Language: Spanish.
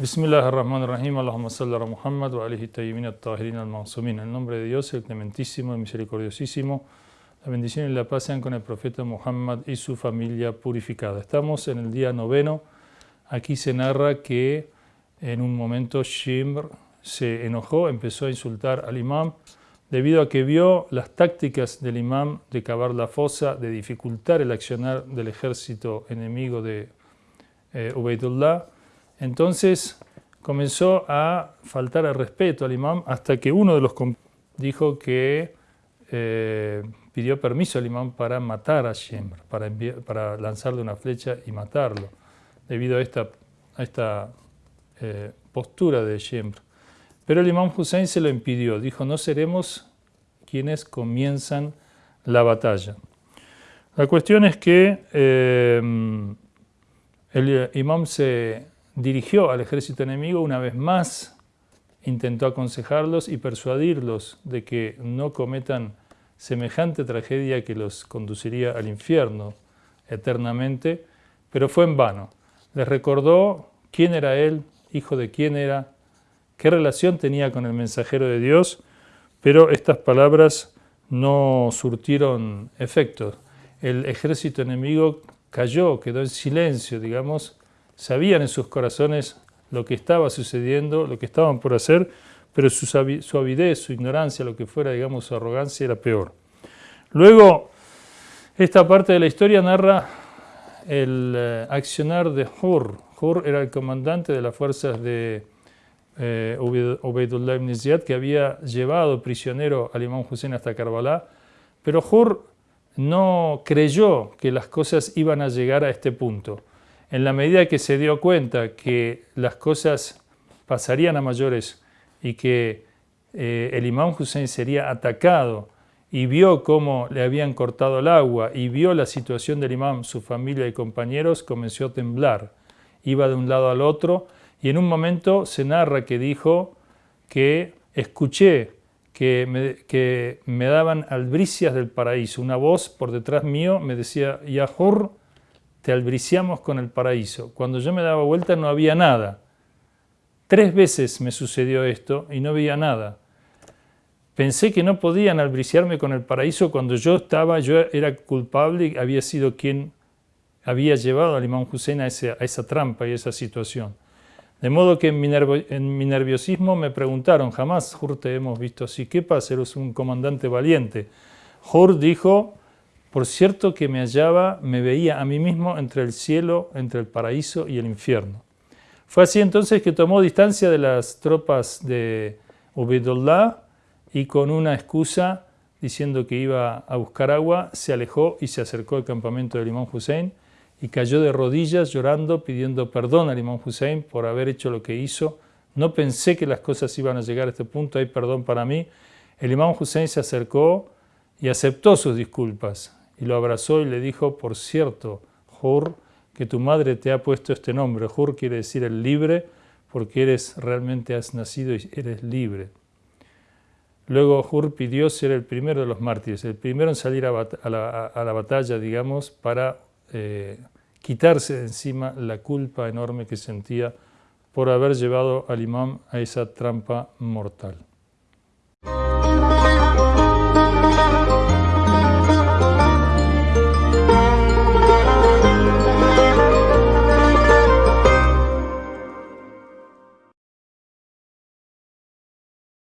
Bismillah ar-Rahman ar-Rahim, Allahumma salli ala Muhammad wa alihi tayyibin at-tahirin al-mansumin. En nombre de Dios, el clementísimo y misericordiosísimo, la bendición y la paz sean con el profeta Muhammad y su familia purificada. Estamos en el día noveno. Aquí se narra que en un momento Shimr se enojó, empezó a insultar al imam debido a que vio las tácticas del imam de cavar la fosa, de dificultar el accionar del ejército enemigo de eh, entonces comenzó a faltar el respeto al imam hasta que uno de los dijo que eh, pidió permiso al imam para matar a Shemr, para, lanzarle una flecha y matarlo, debido a esta, a esta eh, postura de Shemr. Pero el imam Hussein se lo impidió, dijo no seremos quienes comienzan la batalla. La cuestión es que eh, el imam se dirigió al ejército enemigo una vez más, intentó aconsejarlos y persuadirlos de que no cometan semejante tragedia que los conduciría al infierno eternamente, pero fue en vano. Les recordó quién era él, hijo de quién era, qué relación tenía con el mensajero de Dios, pero estas palabras no surtieron efecto. El ejército enemigo cayó, quedó en silencio, digamos, sabían en sus corazones lo que estaba sucediendo, lo que estaban por hacer, pero su, avidez, su ignorancia, lo que fuera, digamos, su arrogancia era peor. Luego, esta parte de la historia narra el eh, accionar de Hur. Hur era el comandante de las fuerzas de eh, Ubaidullah ibn Ziyad, que había llevado prisionero al imam Hussein hasta Karbala, pero Hur no creyó que las cosas iban a llegar a este punto en la medida que se dio cuenta que las cosas pasarían a mayores y que eh, el imam Hussein sería atacado y vio cómo le habían cortado el agua y vio la situación del imam, su familia y compañeros, comenzó a temblar. Iba de un lado al otro y en un momento se narra que dijo que escuché que me, que me daban albricias del paraíso. Una voz por detrás mío me decía, Yahur, te albriciamos con el paraíso. Cuando yo me daba vuelta no había nada. Tres veces me sucedió esto y no veía nada. Pensé que no podían albriciarme con el paraíso cuando yo estaba, yo era culpable y había sido quien había llevado al imán Hussein a, esa trampa y a esa situación. De modo que en mi, en mi nerviosismo me preguntaron, jamás, Hur, te hemos visto así, ¿qué pasa? Eres un comandante valiente. Hur dijo, por cierto que me hallaba, me veía a mí mismo entre el cielo, entre el paraíso y el infierno. Fue así entonces que tomó distancia de las tropas de Ubaidullah y con una excusa diciendo que iba a buscar agua, se alejó y se acercó al campamento del imán Hussein y cayó de rodillas llorando, pidiendo perdón al imán Hussein por haber hecho lo que hizo. No pensé que las cosas iban a llegar a este punto, hay perdón para mí. El imán Hussein se acercó y aceptó sus disculpas y lo abrazó y le dijo, por cierto, Hur, que tu madre te ha puesto este nombre. Hur quiere decir el libre, porque eres realmente has nacido y eres libre. Luego Hur pidió ser el primero de los mártires, el primero en salir a, la, batalla, digamos, para eh, quitarse de encima la culpa enorme que sentía por haber llevado al imam a esa trampa mortal.